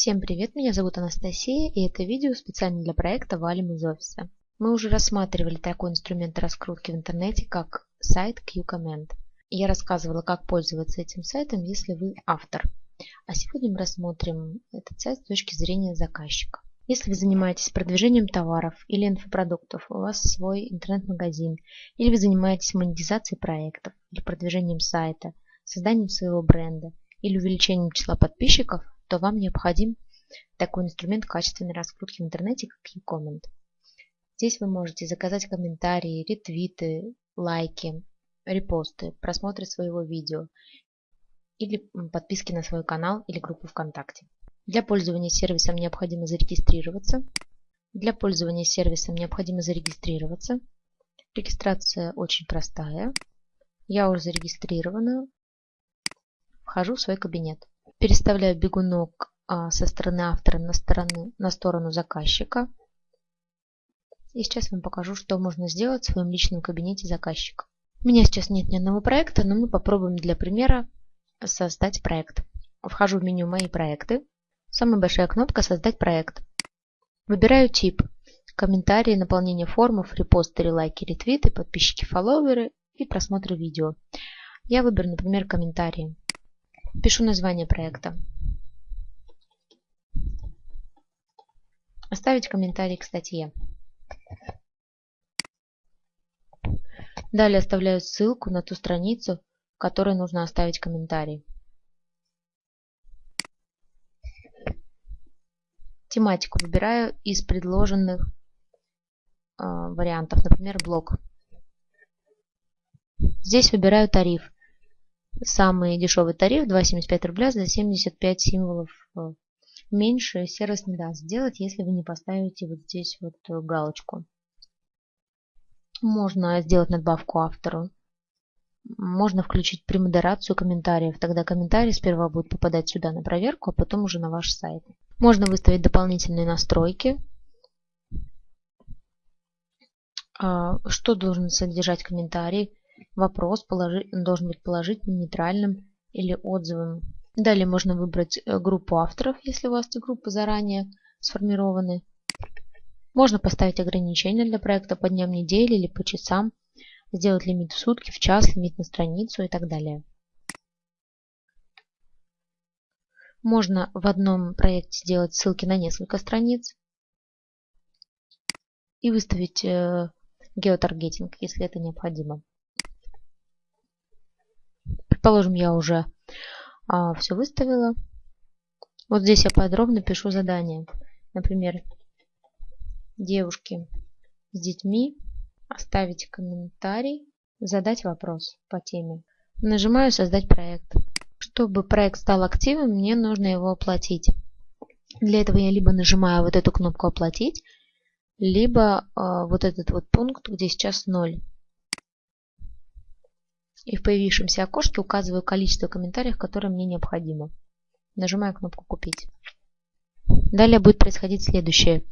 Всем привет, меня зовут Анастасия и это видео специально для проекта «Валим из офиса». Мы уже рассматривали такой инструмент раскрутки в интернете, как сайт QCommand. Я рассказывала, как пользоваться этим сайтом, если вы автор. А сегодня мы рассмотрим этот сайт с точки зрения заказчика. Если вы занимаетесь продвижением товаров или инфопродуктов, у вас свой интернет-магазин, или вы занимаетесь монетизацией проектов, или продвижением сайта, созданием своего бренда, или увеличением числа подписчиков, то вам необходим такой инструмент качественной раскрутки в интернете, как uComment. Здесь вы можете заказать комментарии, ретвиты, лайки, репосты, просмотры своего видео или подписки на свой канал или группу ВКонтакте. Для пользования сервисом необходимо зарегистрироваться. Для пользования сервисом необходимо зарегистрироваться. Регистрация очень простая. Я уже зарегистрирована. Вхожу в свой кабинет. Переставляю бегунок а, со стороны автора на сторону, на сторону заказчика. И сейчас вам покажу, что можно сделать в своем личном кабинете заказчика. У меня сейчас нет ни одного проекта, но мы попробуем для примера создать проект. Вхожу в меню «Мои проекты». Самая большая кнопка «Создать проект». Выбираю тип. Комментарии, наполнение формов, репосты, лайки, ретвиты, подписчики, фолловеры и просмотры видео. Я выберу, например, комментарии. Пишу название проекта. Оставить комментарий к статье. Далее оставляю ссылку на ту страницу, в которой нужно оставить комментарий. Тематику выбираю из предложенных э, вариантов, например, блог. Здесь выбираю тариф. Самый дешевый тариф 2,75 рубля за 75 символов. Э, меньше сервис не даст сделать, если вы не поставите вот здесь вот галочку. Можно сделать надбавку автору. Можно включить премодерацию комментариев. Тогда комментарии сперва будут попадать сюда на проверку, а потом уже на ваш сайт. Можно выставить дополнительные настройки. А, что должен содержать комментарий? Вопрос должен быть положительным, нейтральным или отзывом. Далее можно выбрать э, группу авторов, если у вас эти группы заранее сформированы. Можно поставить ограничения для проекта по дням недели или по часам, сделать лимит в сутки, в час, лимит на страницу и так далее. Можно в одном проекте сделать ссылки на несколько страниц и выставить э, геотаргетинг, если это необходимо. Предположим, я уже а, все выставила. Вот здесь я подробно пишу задание. Например, девушки с детьми, оставить комментарий, задать вопрос по теме. Нажимаю «Создать проект». Чтобы проект стал активным, мне нужно его оплатить. Для этого я либо нажимаю вот эту кнопку «Оплатить», либо э, вот этот вот пункт, где сейчас 0 и в появившемся окошке указываю количество комментариев, которое мне необходимо. Нажимаю кнопку «Купить». Далее будет происходить следующее.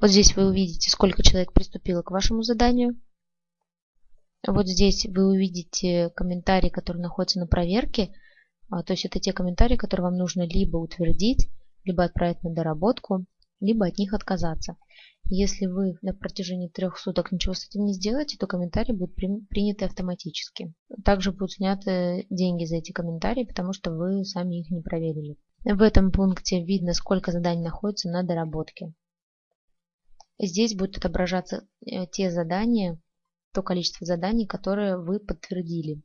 Вот здесь вы увидите, сколько человек приступило к вашему заданию. Вот здесь вы увидите комментарии, которые находятся на проверке. А, то есть это те комментарии, которые вам нужно либо утвердить, либо отправить на доработку, либо от них отказаться. Если вы на протяжении трех суток ничего с этим не сделаете, то комментарии будут приняты автоматически. Также будут сняты деньги за эти комментарии, потому что вы сами их не проверили. В этом пункте видно, сколько заданий находится на доработке. Здесь будут отображаться э, те задания, то количество заданий, которые вы подтвердили.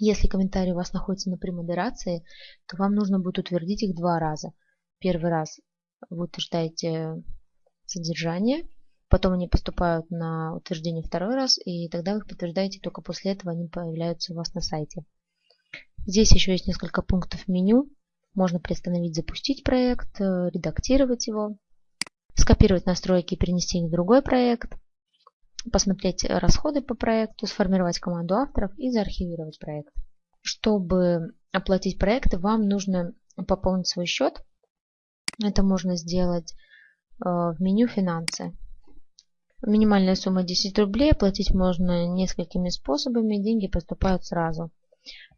Если комментарии у вас находятся на премодерации, то вам нужно будет утвердить их два раза. Первый раз вы утверждаете содержание, потом они поступают на утверждение второй раз, и тогда вы их подтверждаете, только после этого они появляются у вас на сайте. Здесь еще есть несколько пунктов меню. Можно приостановить, запустить проект, э, редактировать его, скопировать настройки и перенести их в другой проект, посмотреть расходы по проекту, сформировать команду авторов и заархивировать проект. Чтобы оплатить проект, вам нужно пополнить свой счет. Это можно сделать в меню «Финансы». Минимальная сумма 10 рублей. Оплатить можно несколькими способами. Деньги поступают сразу.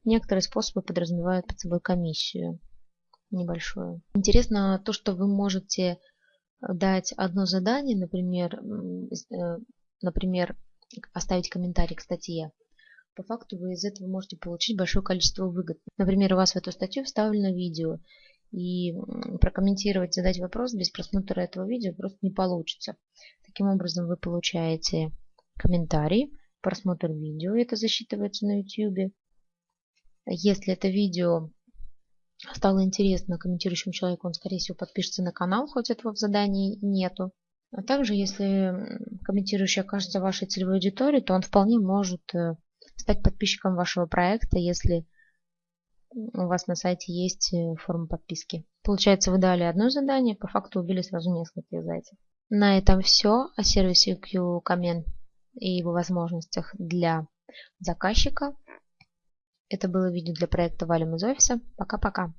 Некоторые способы подразумевают под собой комиссию. небольшое. Интересно то, что вы можете дать одно задание, например, э, например, оставить комментарий к статье. По факту вы из этого можете получить большое количество выгод. Например, у вас в эту статью вставлено видео, и прокомментировать, задать вопрос без просмотра этого видео просто не получится. Таким образом вы получаете комментарий, просмотр видео, это засчитывается на YouTube. Если это видео стало интересно комментирующему человеку, он, скорее всего, подпишется на канал, хоть этого в задании нету. А также, если комментирующий окажется вашей целевой аудиторией, то он вполне может э, стать подписчиком вашего проекта, если у вас на сайте есть э, форма подписки. Получается, вы дали одно задание, по факту убили сразу нескольких зайцев. На этом все о сервисе QComment и его возможностях для заказчика. Это было видео для проекта Валим из офиса. Пока-пока.